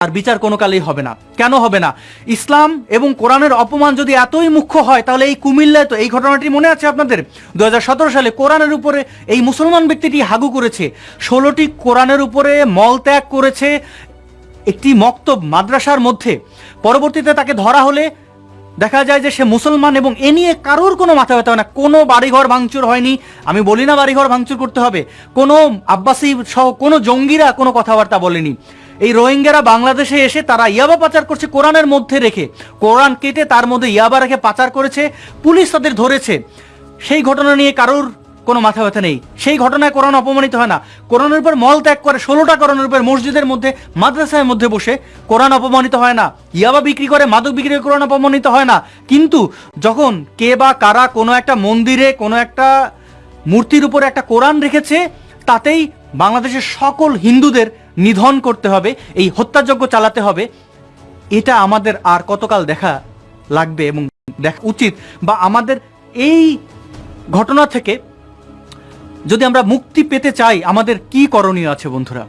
আর বিচার কোনো কালেই হবে না। কেন হবে না? ইসলাম এবং কোরআনের অপমান যদি এতই মুখ্য হয়, তাহলে এই কুমিল্লায় তো এই ঘটনাটি মনে আছে আপনাদের? দুহাজার সতেরো সালে কোরআনের উপরে এই মুসলমান ব্যক্তিটি হাগু করেছে। ষোলোটি কোরআনের উপরে মল ত্যাগ করেছে একটি মক্তব মাদ্রাসার মধ্যে। পরবর্তীতে তাকে ধরা হলে দেখা যায় যে সে মুসলমান এবং এ নিয়ে কারোর কোনো মাথা ব্যথা হয় না। কোনো বাড়িঘর ভাঙচুর হয়নি। আমি বলি না বাড়িঘর ভাঙচুর করতে হবে। কোনো আব্বাসি সহ কোনো জঙ্গিরা কোনো কথাবার্তা বলেনি। এই রোহিঙ্গারা বাংলাদেশে এসে তারা ইয়াবা পাচার করছে কোরআনের মধ্যে রেখে। কোরআন কেটে তার মধ্যে ইয়াবা রেখে পাচার করেছে, পুলিশ তাদের ধরেছে। সেই ঘটনা নিয়ে কারোর কোনো মাথা ব্যথা নেই। সেই ঘটনায় কোরআন অপমানিত হয় না। কোরআনের উপর মল ত্যাগ করে, ষোলোটা কোরআনের উপর মসজিদের মধ্যে, মাদ্রাসার মধ্যে বসে কোরআন অপমানিত হয় না। ইয়াবা বিক্রি করে, মাদক বিক্রি করে কোরআন অপমানিত হয় না। কিন্তু যখন কে বা কারা কোনো একটা মন্দিরে, কোনো একটা মূর্তির উপরে একটা কোরআন রেখেছে, তাতেই বাংলাদেশের সকল হিন্দুদের নিধন করতে হবে, এই হত্যাযজ্ঞ চালাতে হবে, এটা আমাদের আর কতকাল দেখা লাগবে এবং দেখা, উচিত বা আমাদের এই ঘটনা থেকে যদি আমরা মুক্তি পেতে চাই, আমাদের কি করণীয় আছে বন্ধুরা?